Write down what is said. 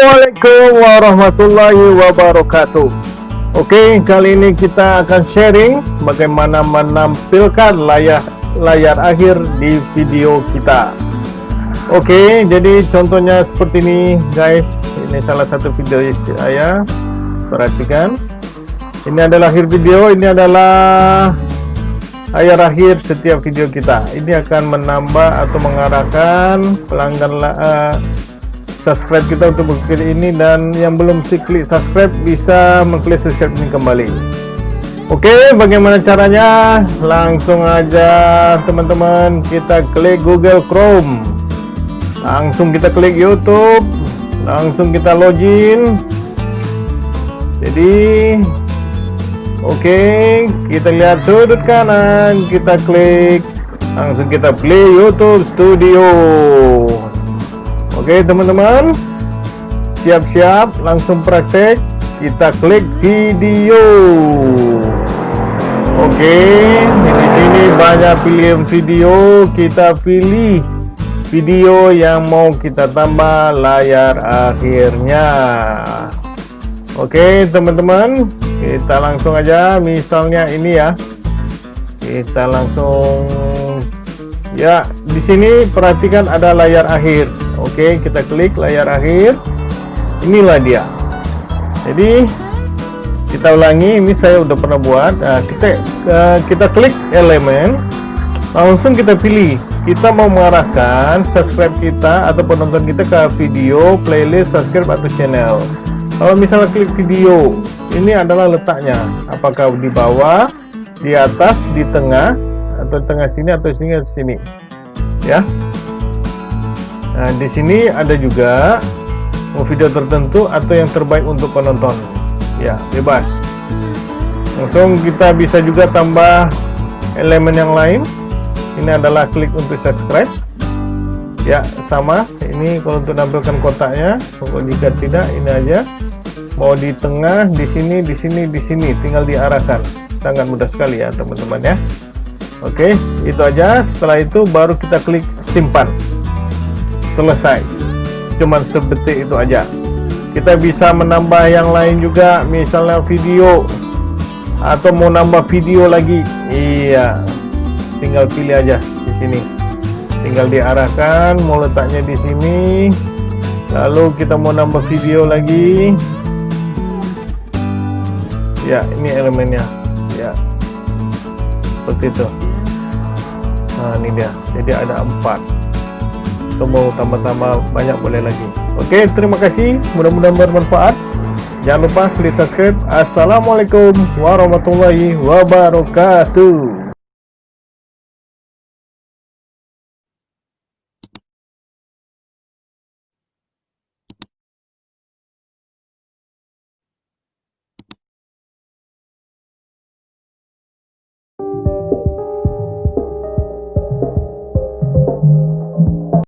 Assalamualaikum warahmatullahi wabarakatuh. Oke kali ini kita akan sharing bagaimana menampilkan layar layar akhir di video kita. Oke jadi contohnya seperti ini guys. Ini salah satu video saya. Perhatikan. Ini adalah akhir video ini adalah layar akhir setiap video kita. Ini akan menambah atau mengarahkan pelanggan uh, subscribe kita untuk mengklik ini dan yang belum si klik subscribe bisa mengklik subscribe ini kembali. Oke bagaimana caranya? Langsung aja teman-teman kita klik Google Chrome. Langsung kita klik YouTube. Langsung kita login. Jadi oke kita lihat sudut kanan. Kita klik langsung kita play YouTube Studio Oke teman-teman. Siap-siap langsung praktek. Kita klik video. Oke di sini banyak pilihan video. Kita pilih video yang mau kita tambah layar akhirnya. Oke teman-teman. Kita langsung aja. Misalnya ini ya. Kita langsung Ya di sini perhatikan ada layar akhir Oke, kita klik layar akhir. Inilah dia. Jadi kita ulangi. Ini saya udah pernah buat. Nah, kita uh, kita klik elemen, langsung kita pilih. Kita mau mengarahkan subscribe kita atau penonton kita ke video, playlist, subscribe atau channel. Kalau misalnya klik video, ini adalah letaknya. Apakah di bawah, di atas, di tengah, atau tengah sini atau sini atau sini. Ya. Nah, di sini ada juga video tertentu atau yang terbaik untuk penonton. Ya, bebas. Langsung kita bisa juga tambah elemen yang lain. Ini adalah klik untuk subscribe. Ya, sama. Ini kalau untuk tampilkan kotaknya, kalau jika tidak ini aja. Mau di tengah, di sini, di sini, di sini, tinggal diarahkan. Sangat mudah sekali ya, teman-teman ya. Oke, itu aja. Setelah itu baru kita klik simpan selesai. Cuman sedetik itu aja. Kita bisa menambah yang lain juga misalnya video. Atau mau nambah video lagi. Iya. Tinggal pilih aja di sini. Tinggal diarahkan mau letaknya di sini. Lalu kita mau nambah video lagi. Ya ini elemennya. Ya. Seperti itu. Nah ini dia. Jadi ada empat atau mau tambah-tambah banyak boleh lagi. Oke terima kasih. Mudah-mudahan bermanfaat. Jangan lupa klik subscribe. Assalamualaikum warahmatullahi wabarakatuh